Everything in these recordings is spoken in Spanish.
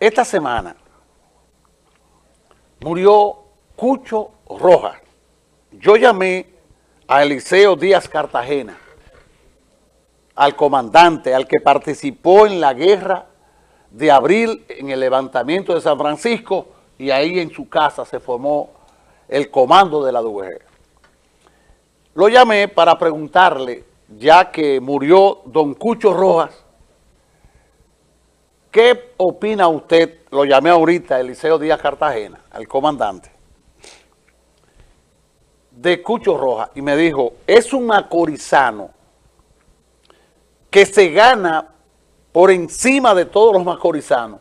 esta semana murió Cucho Rojas. Yo llamé a Eliseo Díaz Cartagena, al comandante, al que participó en la guerra de abril en el levantamiento de San Francisco y ahí en su casa se formó el comando de la DUG. Lo llamé para preguntarle, ya que murió don Cucho Rojas, ¿qué opina usted? Lo llamé ahorita, Eliseo Díaz Cartagena, al comandante, de Cucho Rojas, y me dijo, es un macorizano que se gana por encima de todos los macorizanos,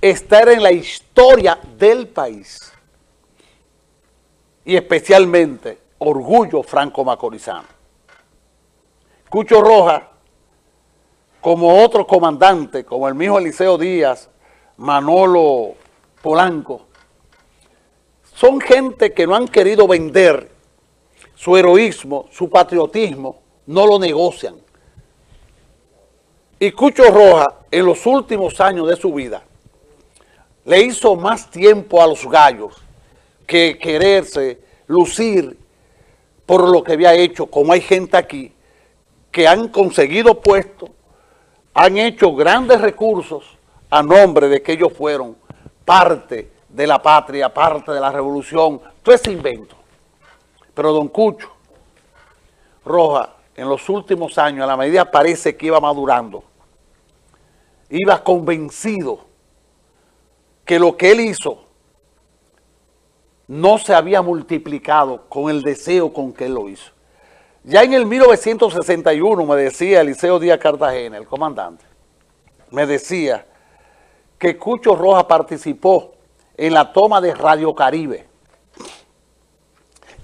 estar en la historia del país y especialmente orgullo franco-macorizano. Cucho Roja, como otro comandante, como el mismo Eliseo Díaz, Manolo Polanco, son gente que no han querido vender su heroísmo, su patriotismo, no lo negocian. Y Cucho Roja, en los últimos años de su vida, le hizo más tiempo a los gallos que quererse, lucir por lo que había hecho, como hay gente aquí que han conseguido puestos, han hecho grandes recursos a nombre de que ellos fueron parte de la patria, parte de la revolución, todo ese invento. Pero don Cucho Roja, en los últimos años, a la medida parece que iba madurando, iba convencido que lo que él hizo no se había multiplicado con el deseo con que él lo hizo. Ya en el 1961 me decía Eliseo Díaz Cartagena, el comandante, me decía que Cucho Roja participó en la toma de Radio Caribe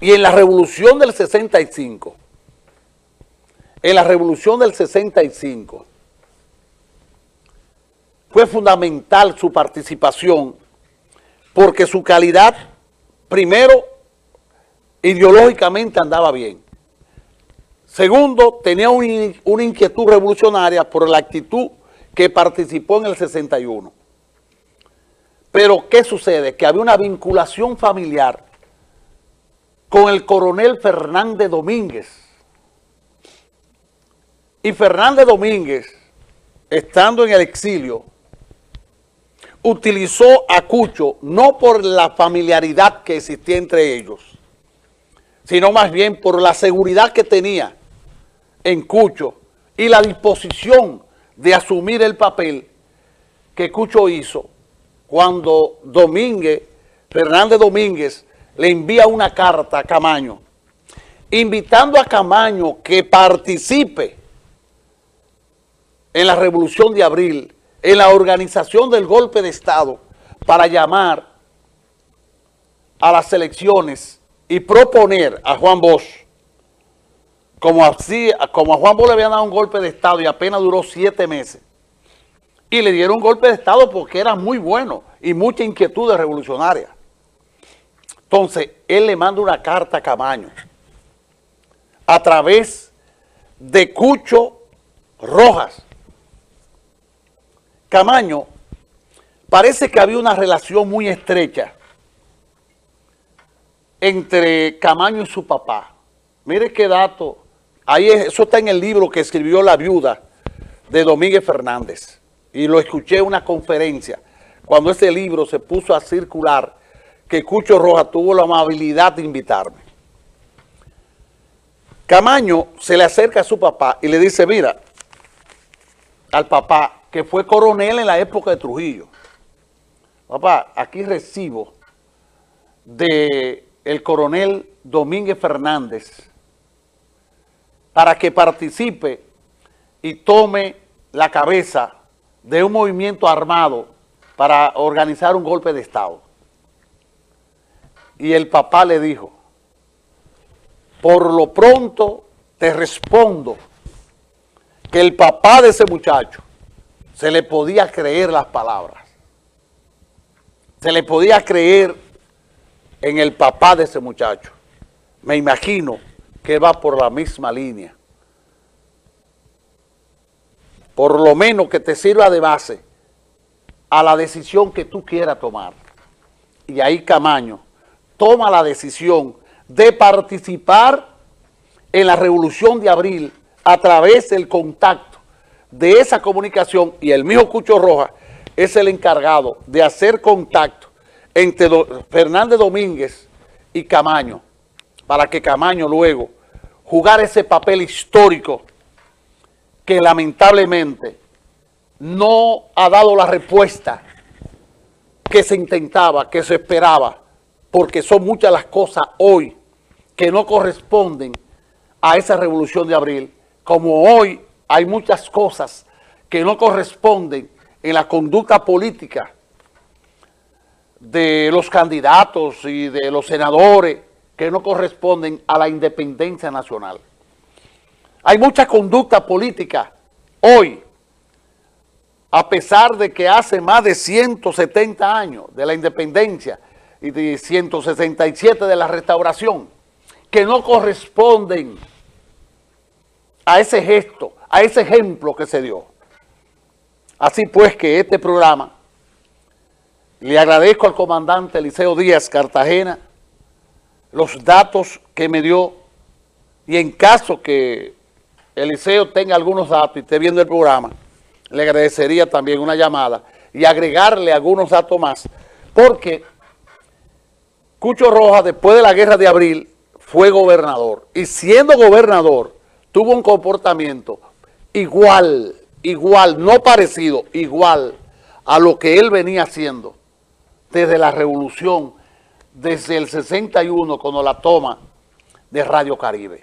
y en la revolución del 65, en la revolución del 65, fue fundamental su participación porque su calidad, primero, ideológicamente andaba bien. Segundo, tenía una inquietud revolucionaria por la actitud que participó en el 61. Pero, ¿qué sucede? Que había una vinculación familiar con el coronel Fernández Domínguez. Y Fernández Domínguez, estando en el exilio, utilizó a Cucho no por la familiaridad que existía entre ellos, sino más bien por la seguridad que tenía en Cucho y la disposición de asumir el papel que Cucho hizo cuando Domínguez, Fernández Domínguez, le envía una carta a Camaño, invitando a Camaño que participe en la Revolución de Abril en la organización del golpe de Estado para llamar a las elecciones y proponer a Juan Bosch, como, así, como a Juan Bosch le habían dado un golpe de Estado y apenas duró siete meses, y le dieron un golpe de Estado porque era muy bueno y mucha inquietud revolucionaria. Entonces, él le manda una carta a Camaño a través de Cucho Rojas, Camaño, parece que había una relación muy estrecha entre Camaño y su papá. Mire qué dato, ahí eso está en el libro que escribió la viuda de Domínguez Fernández. Y lo escuché en una conferencia, cuando ese libro se puso a circular, que Cucho Roja tuvo la amabilidad de invitarme. Camaño se le acerca a su papá y le dice, mira, al papá, que fue coronel en la época de Trujillo. Papá, aquí recibo de el coronel Domínguez Fernández para que participe y tome la cabeza de un movimiento armado para organizar un golpe de Estado. Y el papá le dijo, por lo pronto te respondo que el papá de ese muchacho se le podía creer las palabras. Se le podía creer en el papá de ese muchacho. Me imagino que va por la misma línea. Por lo menos que te sirva de base a la decisión que tú quieras tomar. Y ahí Camaño toma la decisión de participar en la Revolución de Abril a través del contacto de esa comunicación y el mismo Cucho Roja es el encargado de hacer contacto entre Fernández Domínguez y Camaño para que Camaño luego jugar ese papel histórico que lamentablemente no ha dado la respuesta que se intentaba, que se esperaba, porque son muchas las cosas hoy que no corresponden a esa revolución de abril, como hoy hay muchas cosas que no corresponden en la conducta política de los candidatos y de los senadores que no corresponden a la independencia nacional. Hay mucha conducta política hoy, a pesar de que hace más de 170 años de la independencia y de 167 de la restauración, que no corresponden a ese gesto, a ese ejemplo que se dio. Así pues que este programa, le agradezco al comandante Eliseo Díaz Cartagena los datos que me dio y en caso que Eliseo tenga algunos datos y esté viendo el programa, le agradecería también una llamada y agregarle algunos datos más, porque Cucho Roja, después de la guerra de abril, fue gobernador. Y siendo gobernador, tuvo un comportamiento igual, igual, no parecido, igual a lo que él venía haciendo desde la revolución, desde el 61, cuando la toma de Radio Caribe.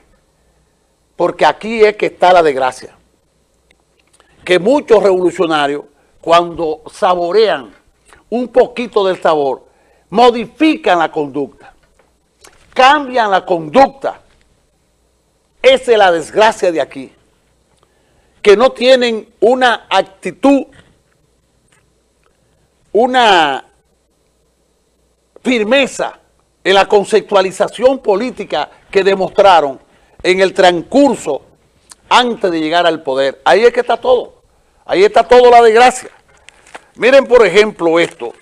Porque aquí es que está la desgracia. Que muchos revolucionarios, cuando saborean un poquito del sabor, modifican la conducta, cambian la conducta. Esa es la desgracia de aquí. Que no tienen una actitud, una firmeza en la conceptualización política que demostraron en el transcurso antes de llegar al poder. Ahí es que está todo. Ahí está todo la desgracia. Miren, por ejemplo, esto